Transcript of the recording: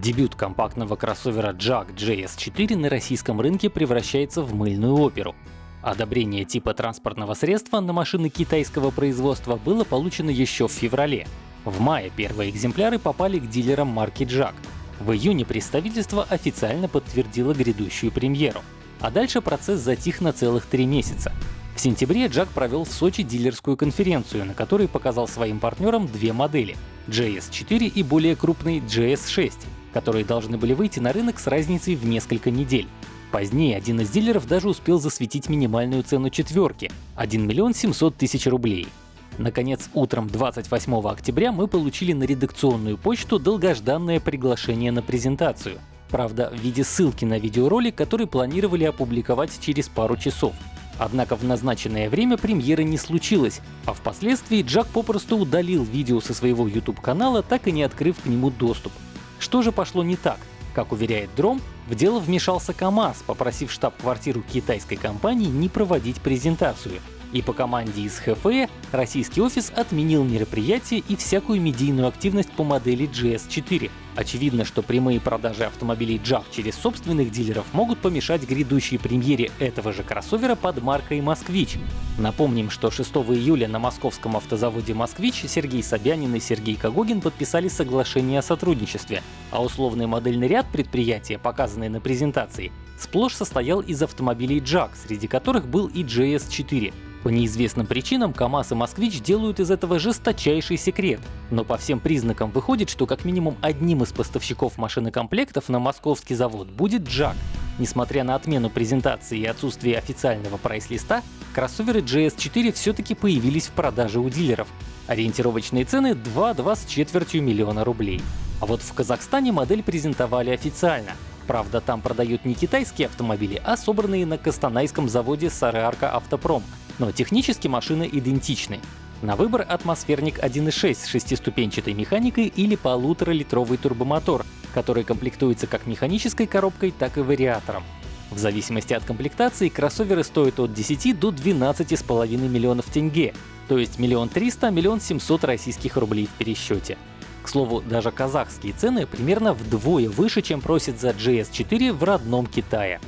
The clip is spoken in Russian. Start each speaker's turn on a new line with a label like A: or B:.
A: Дебют компактного кроссовера JAG JS4 на российском рынке превращается в мыльную оперу. Одобрение типа транспортного средства на машины китайского производства было получено еще в феврале. В мае первые экземпляры попали к дилерам марки JAG. В июне представительство официально подтвердило грядущую премьеру. А дальше процесс затих на целых три месяца. В сентябре Джак провел в Сочи дилерскую конференцию, на которой показал своим партнерам две модели — JS4 и более крупный JS6, которые должны были выйти на рынок с разницей в несколько недель. Позднее один из дилеров даже успел засветить минимальную цену четверки — 1 миллион 700 тысяч рублей. Наконец, утром 28 октября мы получили на редакционную почту долгожданное приглашение на презентацию. Правда, в виде ссылки на видеоролик, который планировали опубликовать через пару часов. Однако в назначенное время премьеры не случилось, а впоследствии Джак попросту удалил видео со своего YouTube-канала, так и не открыв к нему доступ. Что же пошло не так? Как уверяет Дром, в дело вмешался КАМАЗ, попросив штаб-квартиру китайской компании не проводить презентацию. И по команде из ХФЭ российский офис отменил мероприятие и всякую медийную активность по модели GS4, Очевидно, что прямые продажи автомобилей JAG через собственных дилеров могут помешать грядущей премьере этого же кроссовера под маркой «Москвич». Напомним, что 6 июля на московском автозаводе «Москвич» Сергей Собянин и Сергей Когогин подписали соглашение о сотрудничестве, а условный модельный ряд предприятия, показанный на презентации, сплошь состоял из автомобилей JAG, среди которых был и GS4. По неизвестным причинам КАМАЗ и Москвич делают из этого жесточайший секрет. Но по всем признакам выходит, что как минимум одним из поставщиков машинокомплектов на московский завод будет JAG. Несмотря на отмену презентации и отсутствие официального прайс-листа, кроссоверы GS4 все-таки появились в продаже у дилеров. Ориентировочные цены 2-2 с четвертью миллиона рублей. А вот в Казахстане модель презентовали официально. Правда, там продают не китайские автомобили, а собранные на Костанайском заводе Сареарка Автопром, но технически машины идентичны. На выбор атмосферник 1.6 с шестиступенчатой механикой или полуторалитровый турбомотор, который комплектуется как механической коробкой, так и вариатором. В зависимости от комплектации кроссоверы стоят от 10 до 12,5 миллионов тенге, то есть миллион триста, миллион семьсот российских рублей в пересчете. К слову, даже казахские цены примерно вдвое выше, чем просит за GS4 в родном Китае.